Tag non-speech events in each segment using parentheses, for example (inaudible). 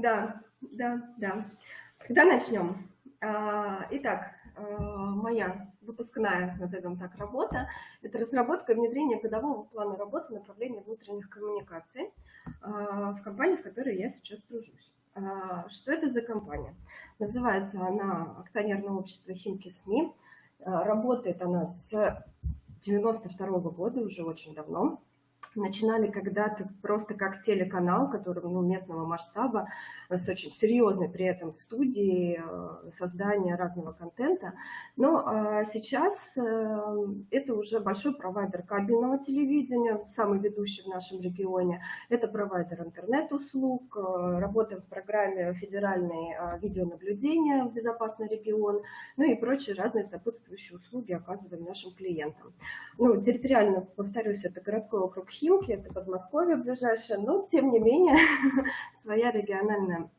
Да, да, да. Когда начнем? А, итак, а, моя выпускная, назовем так, работа – это разработка и внедрение годового плана работы направления внутренних коммуникаций а, в компании, в которой я сейчас тружусь. Что это за компания? Называется она акционерное общество «Химки СМИ». Работает она с 92 -го года, уже очень давно начинали когда-то просто как телеканал, который ну, местного масштаба, с очень серьезной при этом студией э, создания разного контента. Но а сейчас э, это уже большой провайдер кабельного телевидения, самый ведущий в нашем регионе. Это провайдер интернет-услуг, э, работа в программе федеральной видеонаблюдения в безопасный регион, ну и прочие разные сопутствующие услуги оказываем нашим клиентам. Ну, территориально, повторюсь, это городской округ Химки, это Подмосковье ближайшее, но тем не менее (laughs) своя региональная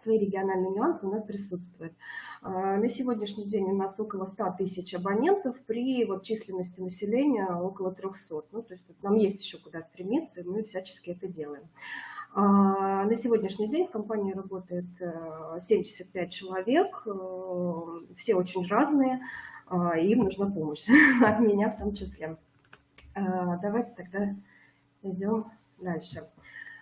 свои региональные нюансы у нас присутствуют. А, на сегодняшний день у нас около 100 тысяч абонентов при вот численности населения около 300. Ну, то есть нам есть еще куда стремиться, и мы всячески это делаем. А, на сегодняшний день в компании работает 75 э, человек, э, все очень разные, а, им нужна помощь, (laughs) от меня в том числе. Давайте тогда идем дальше.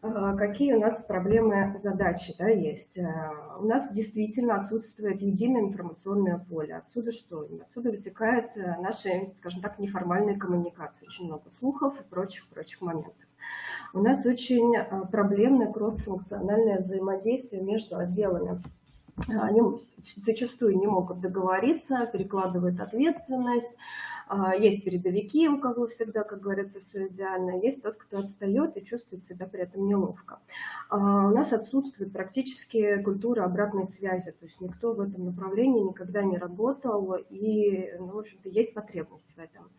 Какие у нас проблемы, задачи да, есть? Э, у нас действительно отсутствует единое информационное поле. Отсюда что? Отсюда вытекает э, наши, скажем так, неформальные коммуникации. Очень много слухов и прочих-прочих моментов. У нас очень э, проблемное кроссфункциональное взаимодействие между отделами они зачастую не могут договориться, перекладывают ответственность. А, есть передовики, у кого всегда, как говорится, все идеально. Есть тот, кто отстает и чувствует себя при этом неловко. А, у нас отсутствует практически культура обратной связи. То есть никто в этом направлении никогда не работал, и, ну, в общем-то, есть потребность в этом.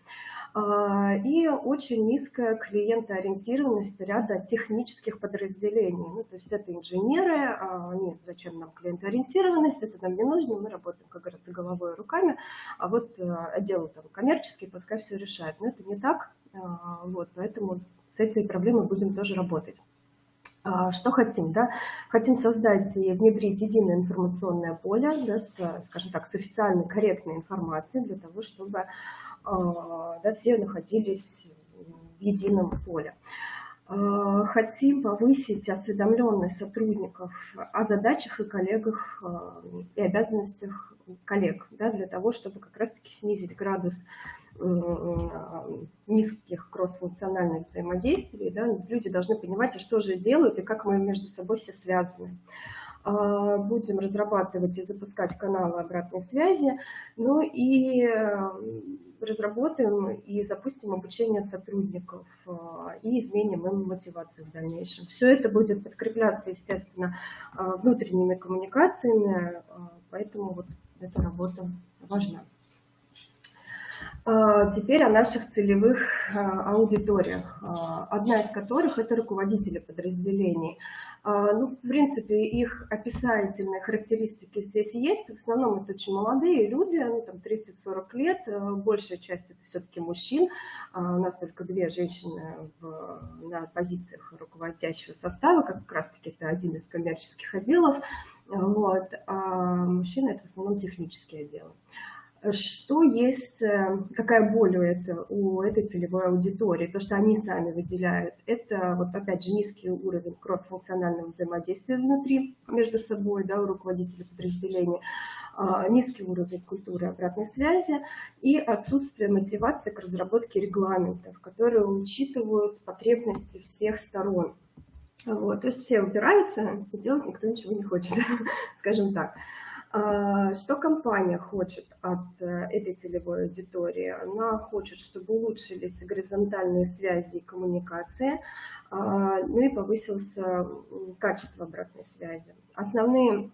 А, и очень низкая клиентоориентированность ряда технических подразделений. Ну, то есть это инженеры, а, они, зачем нам клиентоориентированность, это нам не нужно, мы работаем, как говорится, головой и руками, а вот э, отдел там, коммерческий пускай все решает. Но это не так, а, вот, поэтому с этой проблемой будем тоже работать. Что хотим? Да? Хотим создать и внедрить единое информационное поле, да, с, скажем так, с официальной корректной информацией для того, чтобы да, все находились в едином поле. А, хотим повысить осведомленность сотрудников о задачах и коллегах а, и обязанностях коллег, да, для того, чтобы как раз-таки снизить градус низких кроссфункциональных взаимодействий. Да, люди должны понимать, а что же делают и как мы между собой все связаны. А, будем разрабатывать и запускать каналы обратной связи, ну и э, разработаем и запустим обучение сотрудников а, и изменим им мотивацию в дальнейшем. Все это будет подкрепляться, естественно, а, внутренними коммуникациями, поэтому вот эта работа важна. Теперь о наших целевых аудиториях, одна из которых – это руководители подразделений – ну, в принципе, их описательные характеристики здесь есть. В основном это очень молодые люди, ну, там 30-40 лет. Э, большая часть это все-таки мужчин. А, у нас только две женщины в, на позициях руководящего состава, как раз-таки это один из коммерческих отделов. Вот. А мужчины это в основном технические отделы. Что есть, э, какая боль у, это, у этой целевой аудитории, то, что они сами выделяют, это вот опять же низкий уровень кроссфункционального взаимодействия внутри, между собой, да, у руководителей подразделения, а, низкий уровень культуры обратной связи и отсутствие мотивации к разработке регламентов, которые учитывают потребности всех сторон. Вот, то есть все упираются, и делать никто ничего не хочет, (laughs) скажем так. А, что компания хочет от э, этой целевой аудитории? Она хочет, чтобы улучшились горизонтальные связи и коммуникации, а, ну и повысилось качество обратной связи. Основные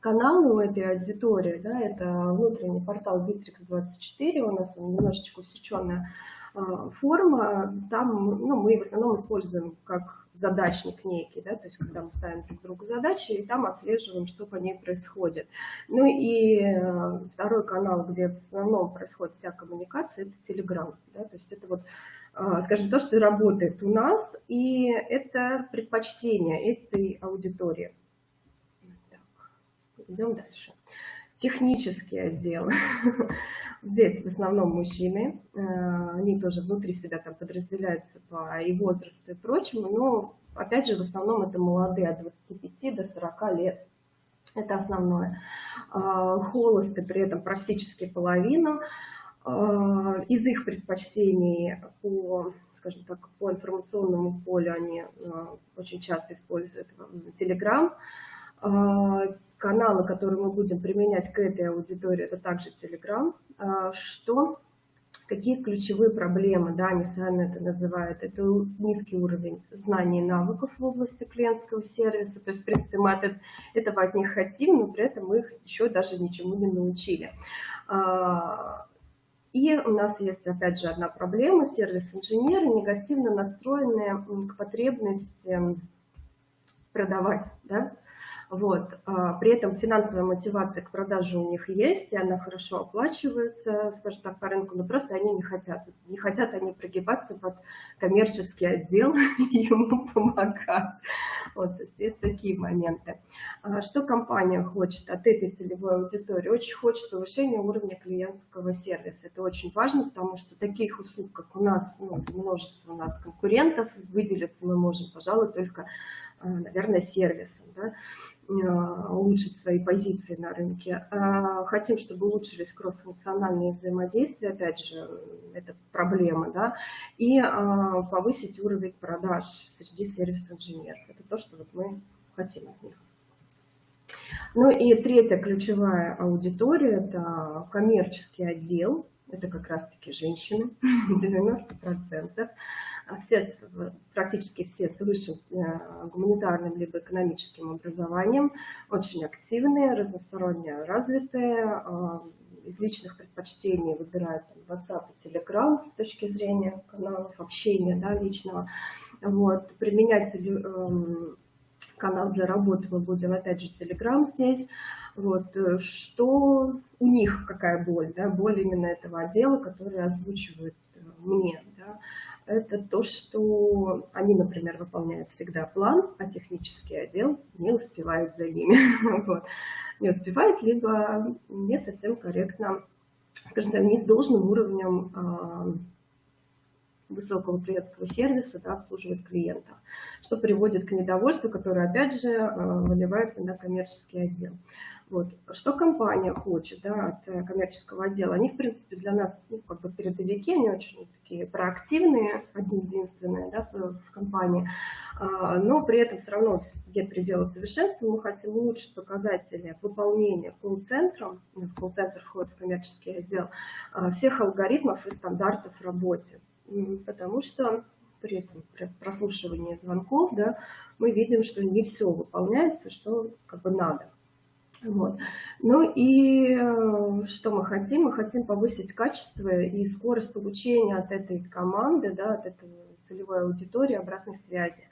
каналы у этой аудитории, да, это внутренний портал Bittrex24, у нас немножечко усеченная а, форма, там ну, мы в основном используем как задачник некий, да, то есть когда мы ставим друг другу задачи, и там отслеживаем, что по ней происходит. Ну и э, второй канал, где в основном происходит вся коммуникация, это Telegram, да, то есть это вот, э, скажем, то, что работает у нас, и это предпочтение этой аудитории. Идем дальше. Технический отдел. (laughs) Здесь в основном мужчины, э, они тоже внутри себя там подразделяются по и возрасту и прочему, но опять же в основном это молодые от 25 до 40 лет. Это основное. А, холосты при этом практически половина. А, из их предпочтений по, скажем так, по информационному полю они очень часто используют Telegram. Каналы, которые мы будем применять к этой аудитории, это также Telegram. Что какие ключевые проблемы, да, они сами это называют, это низкий уровень знаний и навыков в области клиентского сервиса, то есть, в принципе, мы от этого от них хотим, но при этом мы их еще даже ничему не научили. А, и у нас есть, опять же, одна проблема, сервис-инженеры негативно настроенные к потребности продавать, да, вот. А, при этом финансовая мотивация к продаже у них есть, и она хорошо оплачивается, скажем так, по рынку, но просто они не хотят. Не хотят они прогибаться под коммерческий отдел (laughs) и ему помогать. Вот, есть такие моменты. А, что компания хочет от этой целевой аудитории? Очень хочет повышения уровня клиентского сервиса. Это очень важно, потому что таких услуг, как у нас, ну, множество у нас конкурентов, выделиться мы можем, пожалуй, только наверное, сервисом, да, а, улучшить свои позиции на рынке. А, хотим, чтобы улучшились кроссфункциональные взаимодействия, опять же, это проблема, да, и повысить уровень продаж среди сервис-инженеров. Это то, что вот мы хотим от них. Ну и третья ключевая аудитория – это коммерческий отдел, это как раз-таки женщины, (laughs) 90%. А все, практически все с высшим э, гуманитарным либо экономическим образованием, очень активные, разносторонне развитые, а, из личных предпочтений выбирают там, WhatsApp и Telegram с точки зрения каналов общения да, личного. Вот. Применять эм, канал для работы мы будем, опять же, Telegram здесь. Вот. Э, что у них, какая боль? Да? Боль именно этого отдела, который озвучивает э, мне. Да? Это то, что они, например, выполняют всегда план, а технический отдел не успевает за ними. (laughs) вот. Не успевает, либо не совсем корректно, скажем так, не с должным уровнем а, высокого клиентского сервиса да, обслуживает клиентов, что приводит к недовольству, которое, опять же, а, выливается на коммерческий отдел. Вот. Что компания хочет да, от э, коммерческого отдела? Они, в принципе, для нас ну, как бы передовики, они очень такие проактивные, одни единственные да, в компании, а, но при этом все равно нет предела совершенства. Мы хотим улучшить показатели выполнения колл-центром, нас колл-центр входит в коммерческий отдел, а, всех алгоритмов и стандартов в работе. Потому что при этом при прослушивании звонков да, мы видим, что не все выполняется, что как бы надо. Вот. Ну и э, что мы хотим? Мы хотим повысить качество и скорость получения от этой команды, да, от этой целевой аудитории обратной связи.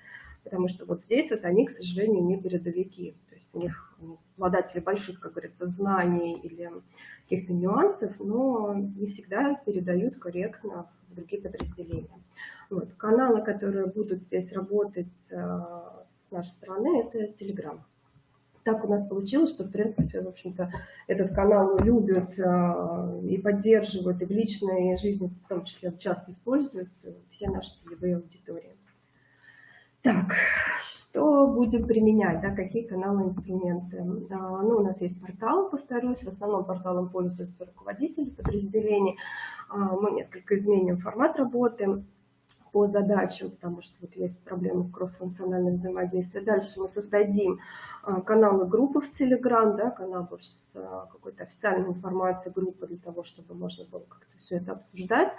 Потому что вот здесь вот они, к сожалению, не передовики. То есть у них обладатели больших, как говорится, знаний или каких-то нюансов, но не всегда передают корректно в другие подразделения. Вот. Каналы, которые будут здесь работать э, с нашей стороны, это Telegram так у нас получилось, что, в принципе, в общем-то, этот канал любят э, и поддерживают, и в личной жизни, в том числе, часто используют все наши целевые аудитории. Так, что будем применять, да, какие каналы, инструменты? А, ну, у нас есть портал, повторюсь, в основном порталом пользуются руководители подразделений. А, мы несколько изменим формат работы по задачам, потому что вот есть проблемы в кроссфункциональном взаимодействии. Дальше мы создадим каналы группы в Telegram, да, канал с а, какой-то официальной информацией группы для того, чтобы можно было как-то все это обсуждать.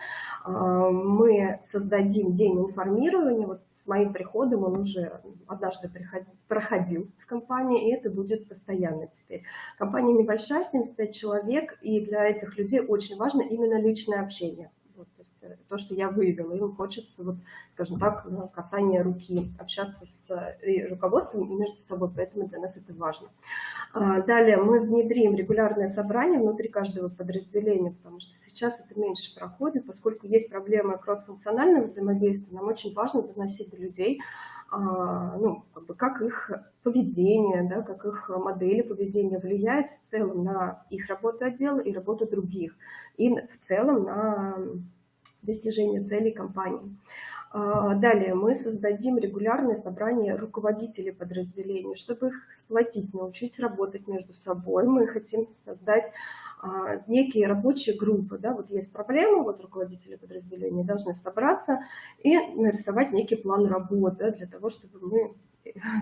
А, мы создадим день информирования, вот с моим приходом он уже однажды приходил, проходил в компании, и это будет постоянно теперь. Компания небольшая, 75 человек, и для этих людей очень важно именно личное общение то, что я выявила. Им хочется, вот, скажем так, касание руки, общаться с руководством и между собой, поэтому для нас это важно. А, далее мы внедрим регулярное собрание внутри каждого подразделения, потому что сейчас это меньше проходит, поскольку есть проблемы кроссфункционального взаимодействия, нам очень важно доносить до людей, а, ну, как, бы, как их поведение, да, как их модели поведения влияет в целом на их работу отдела и работу других, и в целом на достижение целей компании. А, далее мы создадим регулярные собрания руководителей подразделений, чтобы их сплотить, научить работать между собой. Мы хотим создать а, некие рабочие группы. Да? Вот есть проблема, вот руководители подразделений должны собраться и нарисовать некий план работы для того, чтобы мы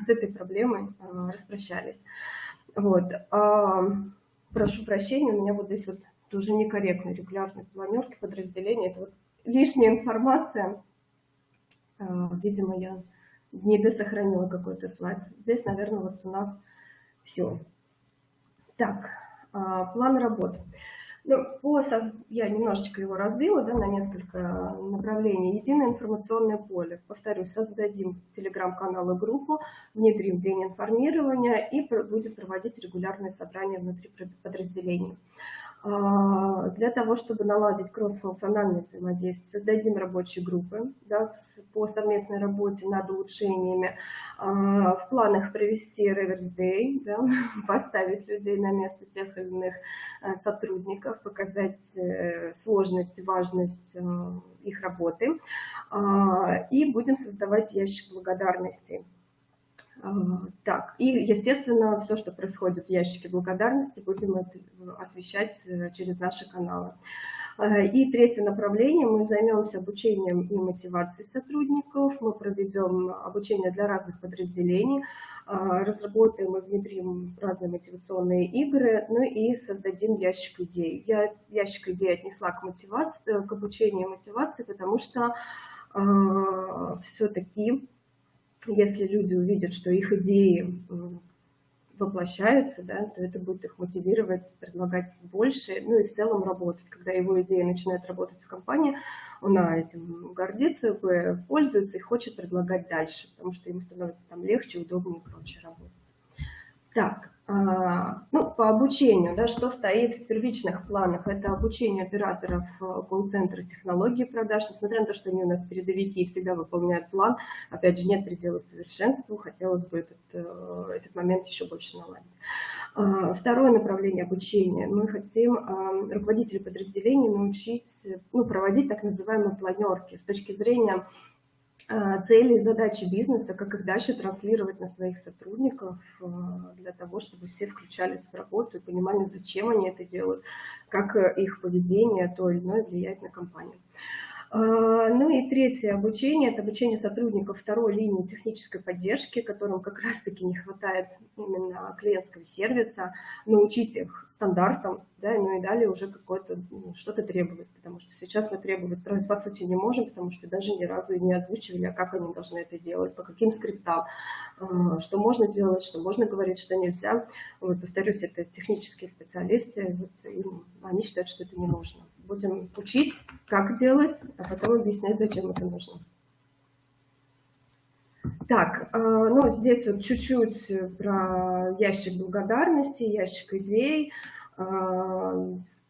с этой проблемой а, распрощались. Вот. Прошу прощения, у меня вот здесь вот тоже некорректно регулярные планерки подразделения. Это вот лишняя информация. Видимо, я не досохранила какой-то слайд. Здесь, наверное, вот у нас все. Так, а, план работы. Ну, по, я немножечко его разбила да, на несколько направлений. Единое информационное поле. Повторюсь, создадим телеграм-канал и группу, внедрим день информирования и будем проводить регулярные собрания внутри подразделений. А, для того, чтобы наладить кроссфункциональное взаимодействие, создадим рабочие группы да, по совместной работе над улучшениями. А, в планах провести Reverse Day, да, (laughs) поставить людей на место тех или иных э, сотрудников, показать э, сложность, важность э, их работы. А, и будем создавать ящик благодарности так, и, естественно, все, что происходит в ящике благодарности, будем это освещать э, через наши каналы. Э, и третье направление, мы займемся обучением и мотивацией сотрудников, мы проведем обучение для разных подразделений, э, разработаем и внедрим разные мотивационные игры, ну и создадим ящик идей. Я ящик идей отнесла к, мотивации, к обучению мотивации, потому что все-таки если люди увидят, что их идеи воплощаются, да, то это будет их мотивировать, предлагать больше, ну и в целом работать. Когда его идея начинает работать в компании, он этим гордится, пользуется и хочет предлагать дальше, потому что ему становится там легче, удобнее и прочее работать. Так, ну, по обучению, да, что стоит в первичных планах, это обучение операторов э, колл-центра технологии продаж, несмотря на то, что они у нас передовики и всегда выполняют план, опять же, нет предела совершенству, хотелось бы этот, э, этот момент еще больше наладить. А, второе направление обучения. Мы хотим а, руководителей подразделений научить ну, проводить так называемые планерки с точки зрения а, цели и задачи бизнеса, как их дальше транслировать на своих сотрудников, а, для того, чтобы все включались в работу и понимали, зачем они это делают, как э, их поведение то или иное влияет на компанию. А, ну и третье обучение – это обучение сотрудников второй линии технической поддержки, которым как раз-таки не хватает именно клиентского сервиса, научить их стандартам, да, ну и далее уже какое-то ну, что-то требовать, потому что сейчас мы требовать по сути не можем, потому что даже ни разу не озвучивали, а как они должны это делать, по каким скриптам, а, что можно делать, что можно говорить, что нельзя. Вот, повторюсь, это технические специалисты, вот, они считают, что это не нужно будем учить, как делать, а потом объяснять, зачем это нужно. Так, э, ну здесь вот чуть-чуть про ящик благодарности, ящик идей. Э,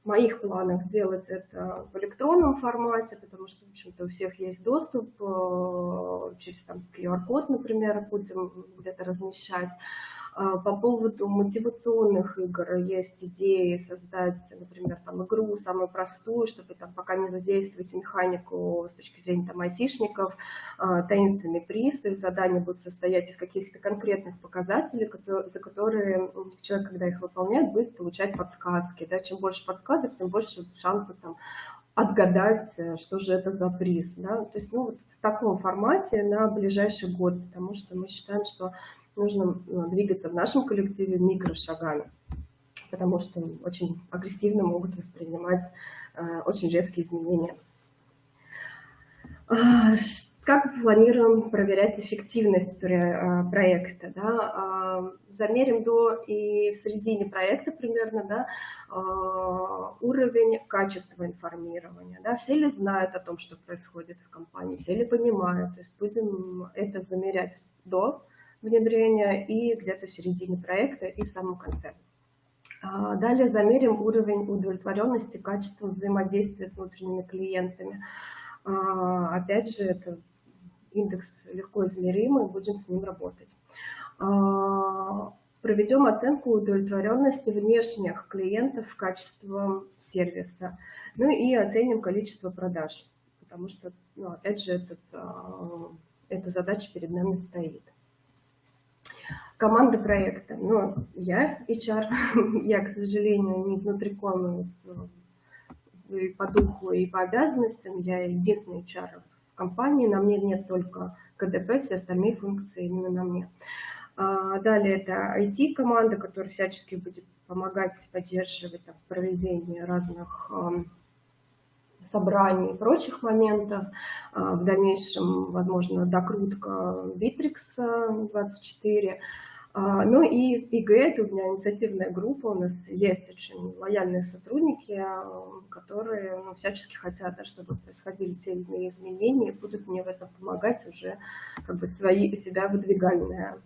в моих планах сделать это в электронном формате, потому что, в общем-то, у всех есть доступ э, через QR-код, например, будем где-то размещать. А, по поводу мотивационных игр есть идеи создать, например, там игру самую простую, чтобы там пока не задействовать механику с точки зрения там айтишников, а, таинственный приз, то есть задания будут состоять из каких-то конкретных показателей, за которые человек, когда их выполняет, будет получать подсказки. Да? Чем больше подсказок, тем больше шансов там отгадать, что же это за приз. Да? То есть ну, вот в таком формате на ближайший год, потому что мы считаем, что нужно ну, двигаться в нашем коллективе микрошагами, потому что очень агрессивно могут воспринимать э, очень резкие изменения. А, как планируем проверять эффективность э, проекта? Да? А, замерим до и в середине проекта примерно да, а, уровень качества информирования. Да? Все ли знают о том, что происходит в компании, все ли понимают. То есть будем это замерять до внедрения и где-то в середине проекта и в самом конце. А, далее замерим уровень удовлетворенности качеством взаимодействия с внутренними клиентами. А, опять же, это индекс легко измеримый, будем с ним работать. А, проведем оценку удовлетворенности внешних клиентов качеством сервиса. Ну и оценим количество продаж, потому что, ну, опять же, этот, эта задача перед нами стоит. Команда проекта. Ну, я HR, (laughs) я, к сожалению, не внутриком и по духу, и по обязанностям. Я единственный HR в компании, на мне нет только КДП, все остальные функции именно на мне. А, далее это IT-команда, которая всячески будет помогать поддерживать там, проведение разных собраний и прочих моментов. А, в дальнейшем, возможно, докрутка Bittrex 24. А, ну и ИГ, это у меня инициативная группа, у нас есть очень лояльные сотрудники, которые ну, всячески хотят, да, чтобы происходили те или иные изменения, и будут мне в этом помогать уже как бы свои себя выдвигальные